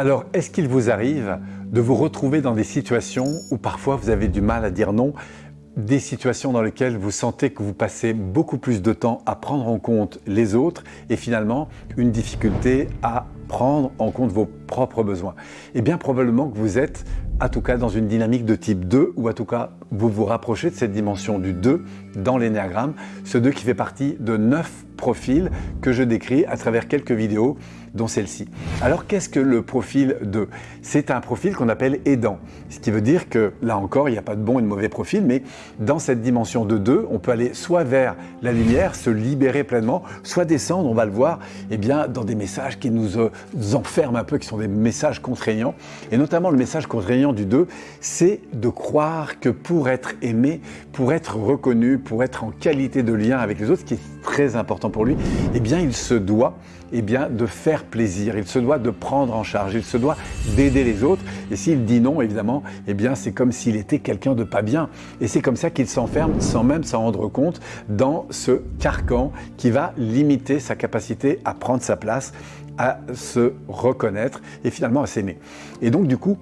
Alors, est-ce qu'il vous arrive de vous retrouver dans des situations où parfois vous avez du mal à dire non des situations dans lesquelles vous sentez que vous passez beaucoup plus de temps à prendre en compte les autres et finalement une difficulté à prendre en compte vos propres besoins. Eh bien probablement que vous êtes en tout cas dans une dynamique de type 2 ou en tout cas vous vous rapprochez de cette dimension du 2 dans l'énéagramme, ce 2 qui fait partie de 9 profils que je décris à travers quelques vidéos dont celle-ci. Alors qu'est-ce que le profil 2 C'est un profil qu'on appelle aidant, ce qui veut dire que là encore il n'y a pas de bon et de mauvais profil, mais dans cette dimension de 2, on peut aller soit vers la lumière, se libérer pleinement, soit descendre, on va le voir, eh bien, dans des messages qui nous, euh, enferment un peu, qui sont des messages contraignants. Et notamment le message contraignant du 2, c'est de croire que pour être aimé, pour être reconnu, pour être en qualité de lien avec les autres, ce qui est très important pour lui, eh bien il se doit eh bien, de faire plaisir, il se doit de prendre en charge, il se doit d'aider les autres. Et s'il dit non, évidemment, eh bien, c'est comme s'il était quelqu'un de pas bien. Et c'est comme ça qu'il s'enferme sans même s'en rendre compte dans ce carcan qui va limiter sa capacité à prendre sa place, à se reconnaître et finalement à s'aimer. Et donc, du coup,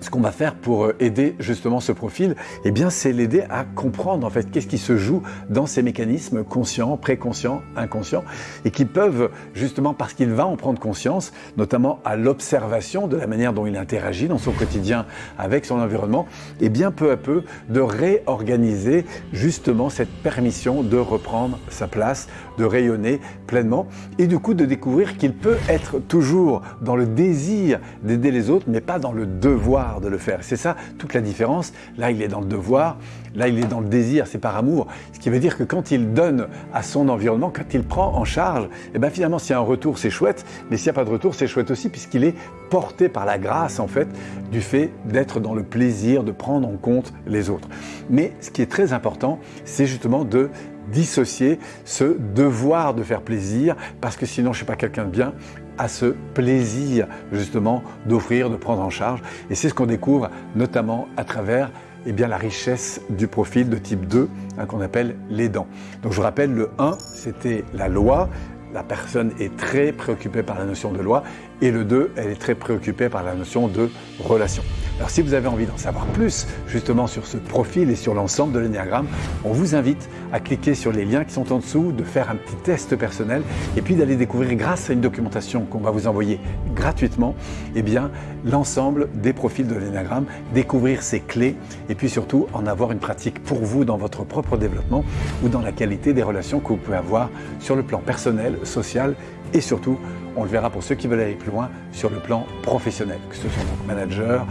ce qu'on va faire pour euh, aider justement ce profil, eh bien c'est l'aider à comprendre en fait qu'est-ce qui se joue dans ces mécanismes conscients, préconscients, inconscients et qui peuvent justement parce qu'il va en prendre conscience, notamment à l'observation de la manière dont il interagit dans son quotidien avec son environnement, et eh bien peu à peu de réorganiser justement cette permission de reprendre sa place, de rayonner pleinement et du coup de découvrir qu'il peut être toujours dans le désir d'aider les autres mais pas dans le devoir de le faire. C'est ça toute la différence. Là, il est dans le devoir, là, il est dans le désir, c'est par amour. Ce qui veut dire que quand il donne à son environnement, quand il prend en charge, et eh bien finalement, s'il y a un retour, c'est chouette, mais s'il n'y a pas de retour, c'est chouette aussi, puisqu'il est porté par la grâce, en fait, du fait d'être dans le plaisir de prendre en compte les autres. Mais ce qui est très important, c'est justement de dissocier ce devoir de faire plaisir, parce que sinon je ne suis pas quelqu'un de bien, à ce plaisir justement d'offrir, de prendre en charge. Et c'est ce qu'on découvre notamment à travers eh la richesse du profil de type 2 hein, qu'on appelle l'aidant. Donc je vous rappelle, le 1, c'était la loi, la personne est très préoccupée par la notion de loi et le 2, elle est très préoccupée par la notion de relation. Alors si vous avez envie d'en savoir plus justement sur ce profil et sur l'ensemble de l'énéagramme, on vous invite à cliquer sur les liens qui sont en dessous, de faire un petit test personnel et puis d'aller découvrir grâce à une documentation qu'on va vous envoyer gratuitement, eh bien l'ensemble des profils de l'énéagramme, découvrir ses clés et puis surtout en avoir une pratique pour vous dans votre propre développement ou dans la qualité des relations que vous pouvez avoir sur le plan personnel, social et surtout, on le verra pour ceux qui veulent aller plus loin, sur le plan professionnel, que ce soit donc manager,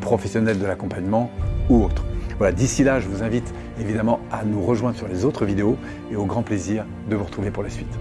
professionnel de l'accompagnement ou autre. Voilà, d'ici là, je vous invite évidemment à nous rejoindre sur les autres vidéos et au grand plaisir de vous retrouver pour la suite.